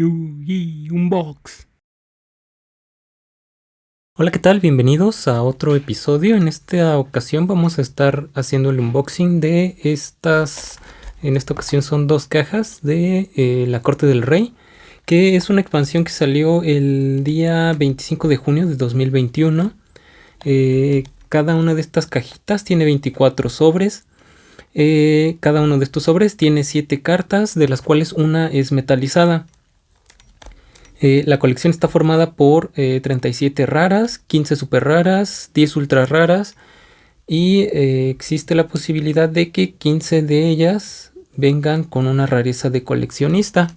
Yugi Unbox. Hola, ¿qué tal? Bienvenidos a otro episodio. En esta ocasión vamos a estar haciendo el unboxing de estas. En esta ocasión son dos cajas de eh, La Corte del Rey, que es una expansión que salió el día 25 de junio de 2021. Eh, cada una de estas cajitas tiene 24 sobres. Eh, cada uno de estos sobres tiene 7 cartas, de las cuales una es metalizada. Eh, la colección está formada por 37 raras, 15 super raras, 10 ultra raras y existe la posibilidad de que 15 de ellas vengan con una rareza de coleccionista.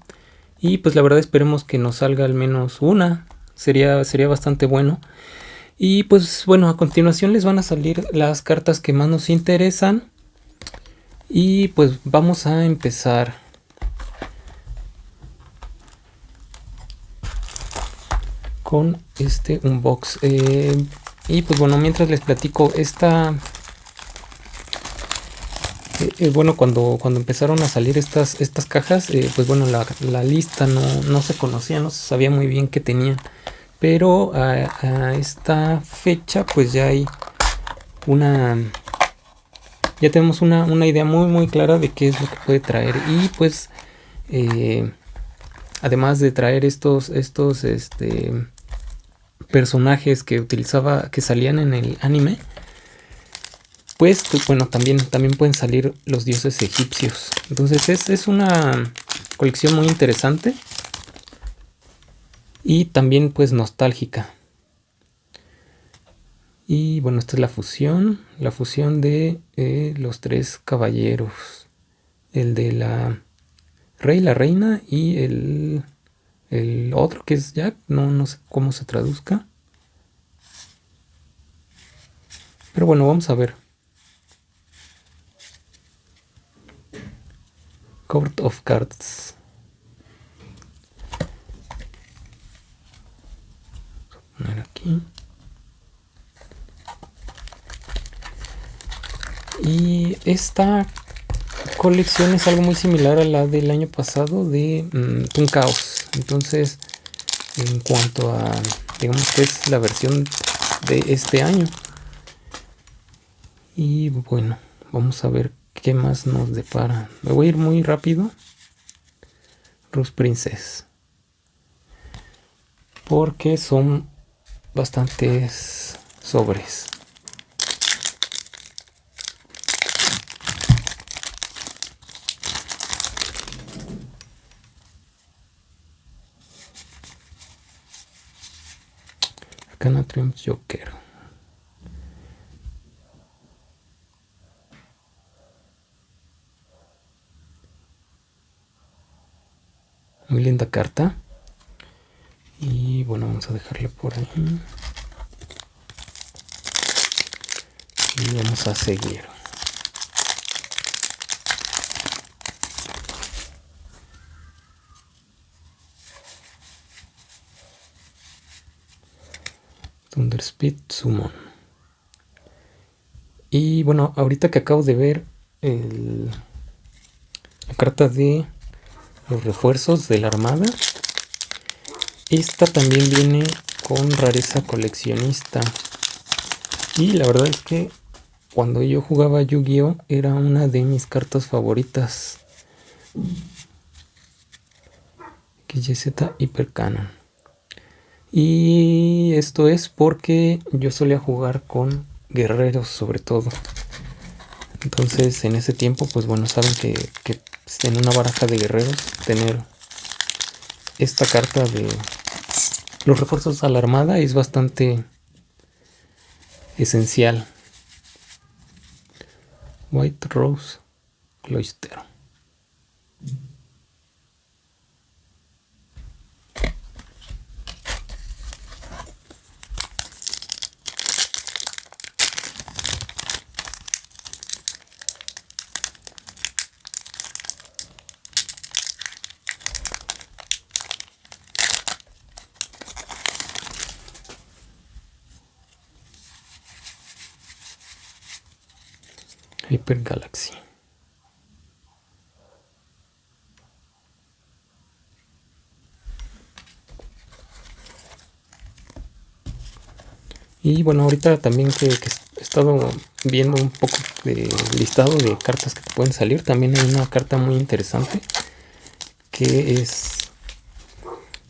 Y pues la verdad esperemos que nos salga al menos una, sería, sería bastante bueno. Y pues bueno, a continuación les van a salir las cartas que más nos interesan. Y pues vamos a empezar. Con este unbox. Eh, y pues bueno, mientras les platico esta... Eh, eh, bueno, cuando, cuando empezaron a salir estas, estas cajas, pues bueno, la, la lista no, no, se conocía, no se sabía muy bien qué tenían pero a, esta fecha pues ya hay una ya tenemos una, idea muy muy clara de qué es lo que puede traer y pues eh, además de traer estos estos este personajes que utilizaba que salían en el anime pues, bueno también también pueden salir los dioses egipcios entonces es, es una colección muy interesante y también pues nostálgica. Y bueno, esta es la fusión, la fusión de eh, los tres caballeros. El de la rey, la reina y el, el otro que es Jack, no, no sé cómo se traduzca. Pero bueno, vamos a ver. Court of Cards. aquí. Y esta colección es algo muy similar a la del año pasado de un caos Entonces, en cuanto a, digamos que es la versión de este año. Y bueno, vamos a ver qué más nos depara. Me voy a ir muy rápido. Rose Princess. Porque son bastantes sobres. Triumph Joker. Muy linda carta. Y bueno vamos a dejarle por ahí. Y vamos a seguir Thunder Speed Summon y bueno ahorita que acabo de ver la carta de los refuerzos de la armada esta también viene con rareza coleccionista. Y la verdad es que cuando yo jugaba Yu-Gi-Oh! era una de mis cartas favoritas. XYZ Hyper Canon. Y esto es porque yo solía jugar con guerreros sobre todo. Entonces en ese tiempo pues bueno saben que, en una baraja de guerreros tener esta carta de los refuerzos a la armada es bastante esencial. White Rose Cloister. Paper Galaxy. Y bueno, ahorita también que, he estado viendo un poco de listado de cartas que te pueden salir, también hay una carta muy interesante que es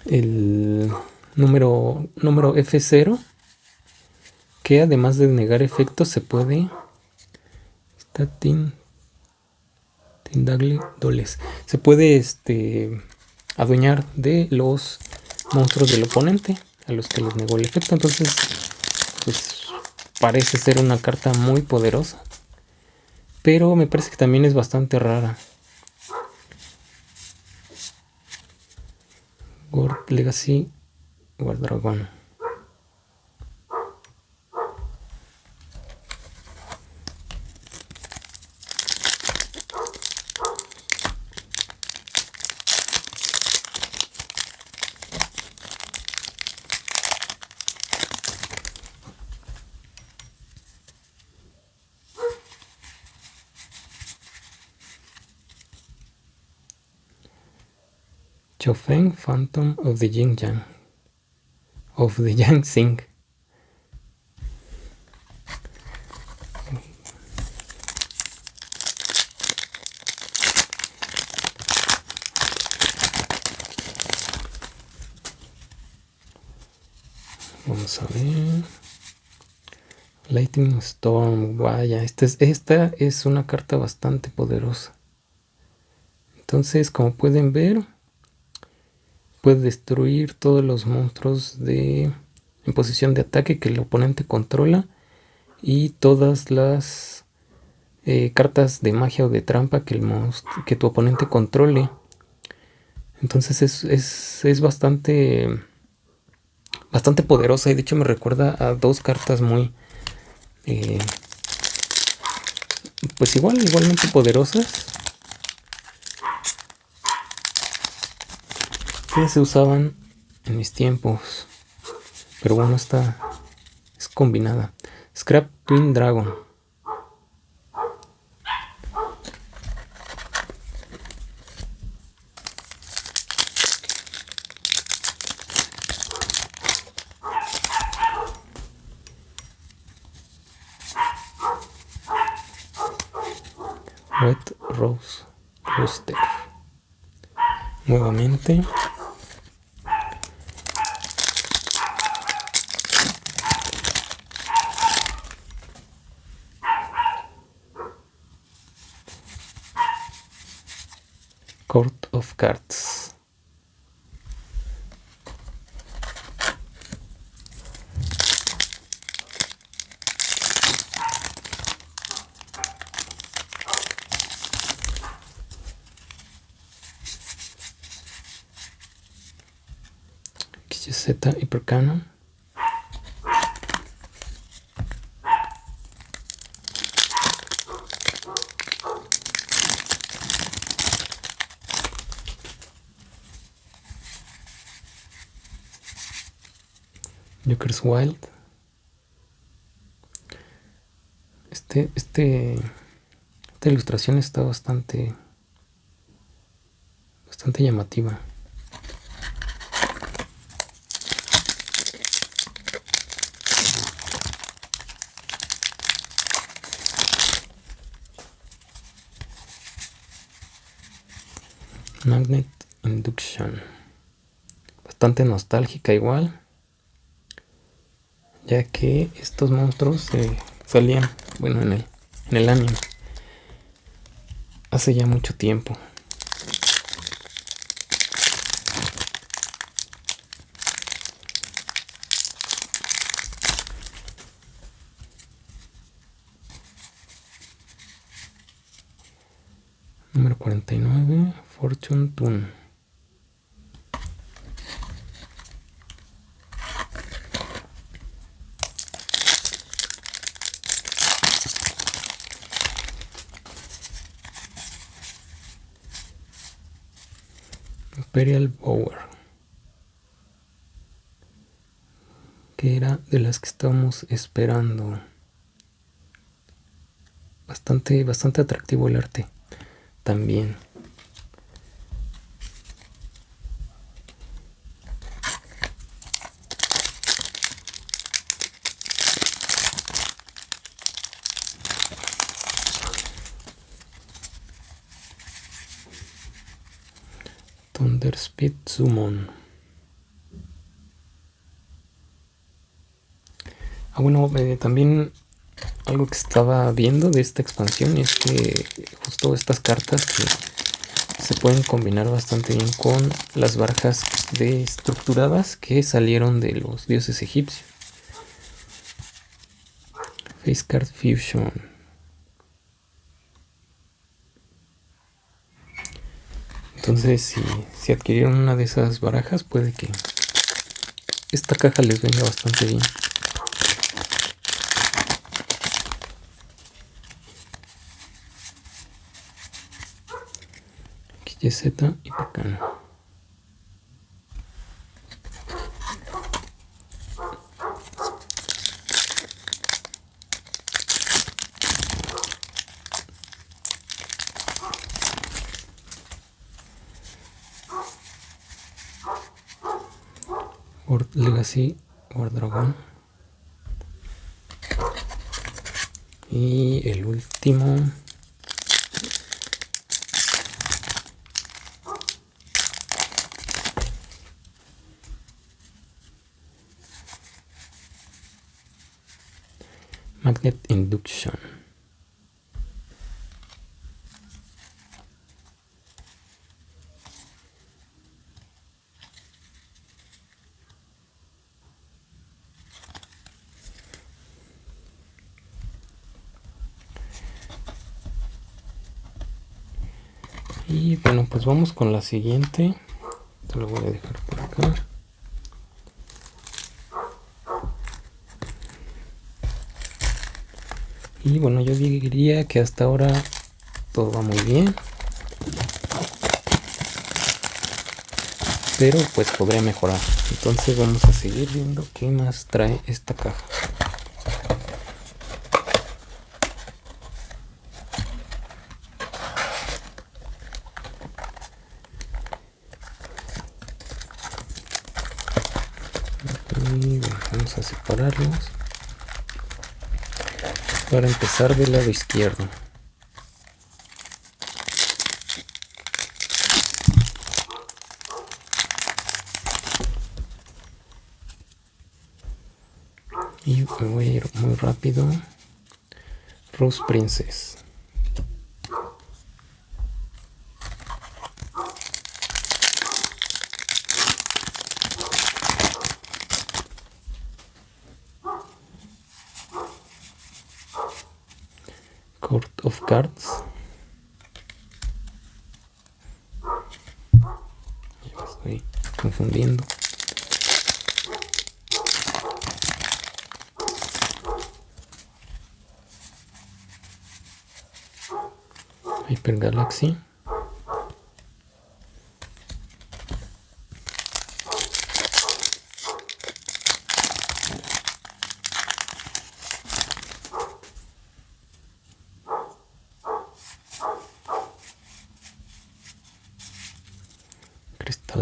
el número, número F0 que además de negar efectos se puede está tin, doles. Se puede este adueñar de los monstruos del oponente a los que les negó el efecto. Entonces pues parece ser una carta muy poderosa pero me parece que también es bastante rara. World Legacy War Dragon Chofeng Phantom of the Yin Yang of the Yang Sing. Vamos a ver. Lightning Storm, vaya, esta es, esta es una carta bastante poderosa. Entonces, como pueden ver, puede destruir todos los monstruos de en posición de ataque que el oponente controla y todas las eh, cartas de magia o de trampa que, el que tu oponente controle. Entonces es, es, bastante, bastante poderosa y de hecho me recuerda a dos cartas muy, eh, pues igual, igualmente poderosas. Que se usaban en mis tiempos. Pero bueno, esta es combinada. Scrap Twin Dragon. Red Rose Rooster. Nuevamente. Court of Cards. XZ Hypercanon. Wild. Este, este, esta ilustración está bastante, bastante llamativa. Magnet Induction. Bastante nostálgica igual ya que estos monstruos salían, bueno, en el, en el anime hace ya mucho tiempo. Número 49, Fortune Tune. Imperial Power que era de las que estábamos esperando. Bastante bastante atractivo el arte también Elder Speed Summon. Ah, bueno, eh, también algo que estaba viendo de esta expansión es que justo estas cartas que se pueden combinar bastante bien con las barajas de estructuradas que salieron de los dioses egipcios. Face Card Fusion. Entonces, si, si adquirieron una de esas barajas, puede que esta caja les venga bastante bien. XYZ y Pacano. Legacy War Y el último. Magnet Induction. Y bueno, pues vamos con la siguiente. Te lo voy a dejar por acá. Y bueno, yo diría que hasta ahora todo va muy bien. Pero pues podría mejorar. Entonces vamos a seguir viendo qué más trae esta caja. vamos a separarlos para empezar del lado izquierdo. Y me voy a ir muy rápido. Rose Princess of Cards. Estoy confundiendo. Hyper Galaxy.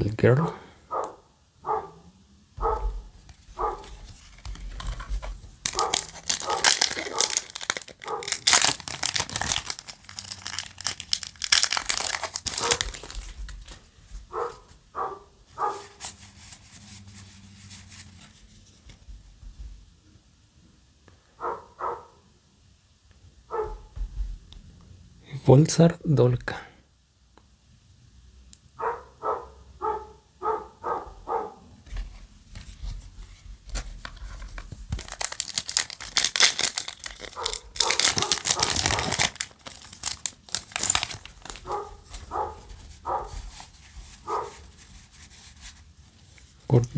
Girl. Volsar Dolka.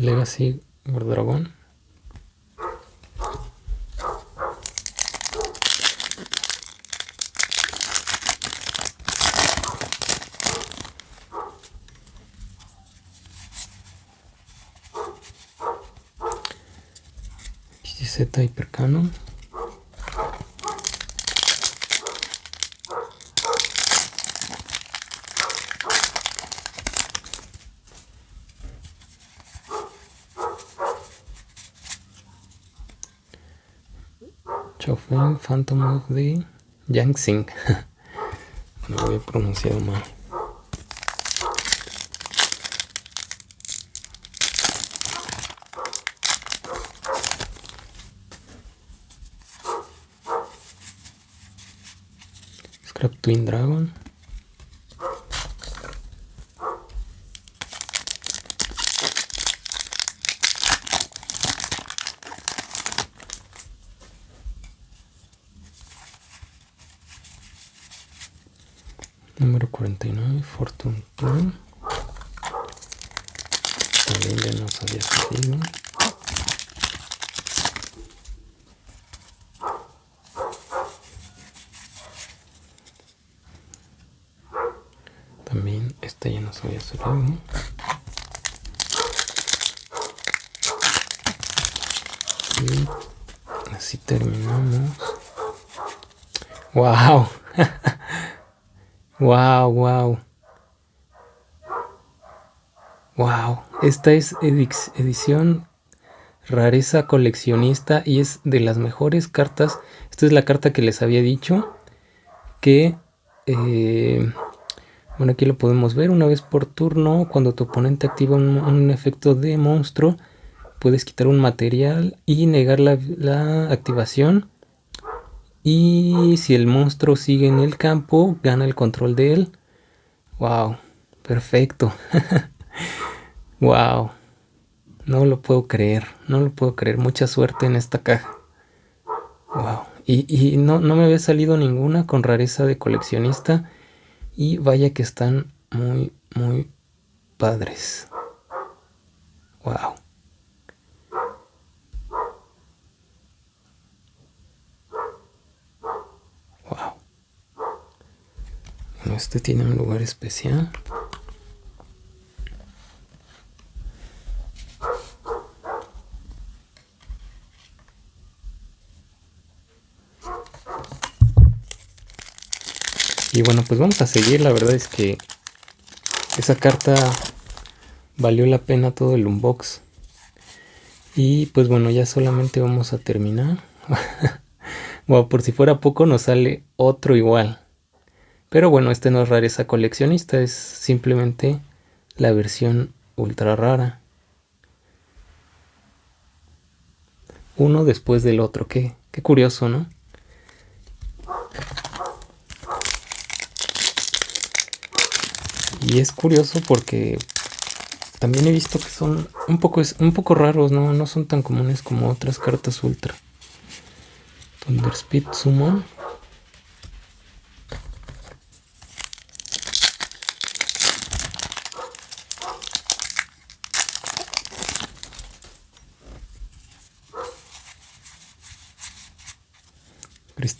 Legacy Gordragón. XZ Hypercanon. Phantom of the Yangtze. Lo voy pronunciado mal. Scrap Twin Dragon. Número 49, Fortune Twin. También ya nos había salido. También esta ya nos había salido. Y así terminamos. ¡Wow! ¡Wow, wow! ¡Wow! Esta es edición rareza coleccionista y es de las mejores cartas. Esta es la carta que les había dicho que... Eh, bueno, aquí lo podemos ver. Una vez por turno, cuando tu oponente activa un, efecto de monstruo, puedes quitar un material y negar la, la activación. Y si el monstruo sigue en el campo, gana el control de él. ¡Wow! Perfecto. ¡Wow! No lo puedo creer, no lo puedo creer. Mucha suerte en esta caja. ¡Wow! Y, y no, no me había salido ninguna con rareza de coleccionista. Y vaya que están muy, muy padres. Wow. Este tiene un lugar especial. Y bueno, pues vamos a seguir. La verdad es que esa carta valió la pena todo el unbox. Y pues bueno, ya solamente vamos a terminar. bueno, por si fuera poco nos sale otro igual. Pero bueno, este no es rareza coleccionista, es simplemente la versión ultra rara. Uno después del otro, qué, qué curioso, ¿no? Y es curioso porque también he visto que son un poco, un poco raros, ¿no? No son tan comunes como otras cartas ultra. Thunder Speed Summon.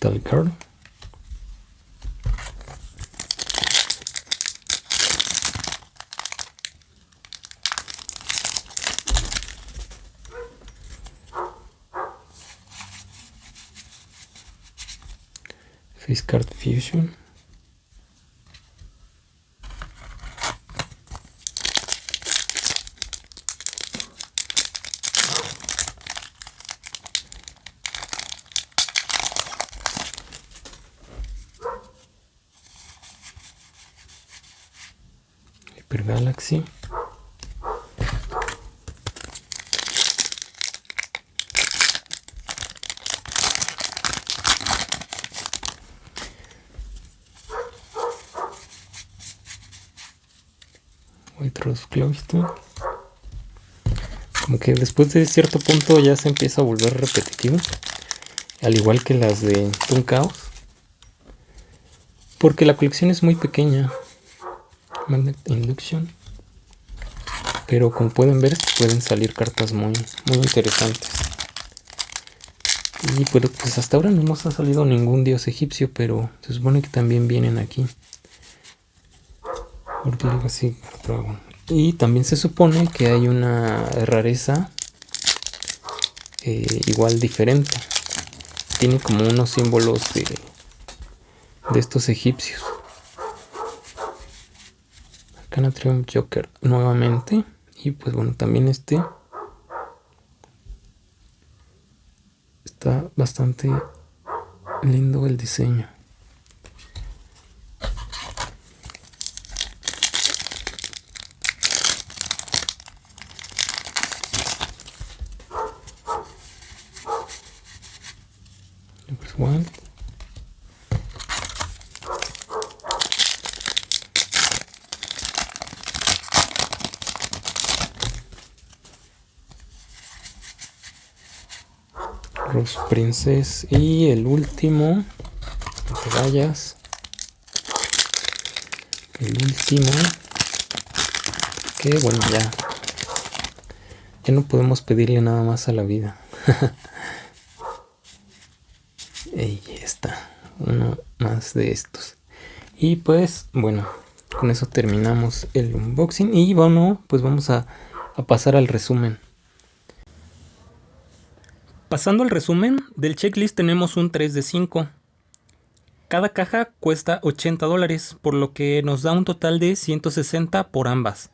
Crystal Card. Face Card Fusion. Hyper Galaxy. otros Como que después de cierto punto ya se empieza a volver repetitivo. Al igual que las de Toon Chaos. Porque la colección es muy pequeña. Magnet Induction. Pero como pueden ver, pueden salir cartas muy, muy interesantes. Y pues, pues hasta ahora no nos ha salido ningún dios egipcio, pero se supone que también vienen aquí. Y también se supone que hay una rareza eh, igual diferente. Tiene como unos símbolos de, de estos egipcios. Arcana Triumph Joker nuevamente. Y pues bueno, también este está bastante lindo el diseño. Rose Princess. Y el último. Vayas. El último. Que bueno, ya. Ya no podemos pedirle nada más a la vida. Ahí está. Uno más de estos. Y pues, bueno, con eso terminamos el unboxing. Y bueno, pues vamos a, a pasar al resumen. Pasando al resumen, del checklist tenemos un 3 de 5. Cada caja cuesta 80 dólares, por lo que nos da un total de 160 por ambas.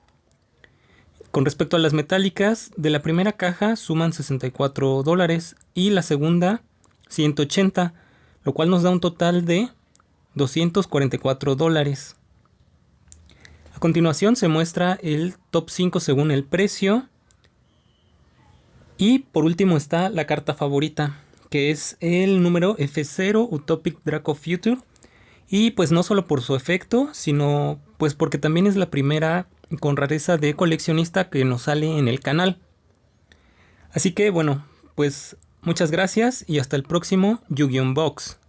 Con respecto a las metálicas, de la primera caja suman 64 dólares y la segunda 180, lo cual nos da un total de 244 dólares. A continuación se muestra el top 5 según el precio y por último está la carta favorita, que es el número F0 Utopic Draco Future. Y pues no solo por su efecto, sino pues porque también es la primera con rareza de coleccionista que nos sale en el canal. Así que bueno, pues muchas gracias y hasta el próximo Yu-Gi-Oh! Box.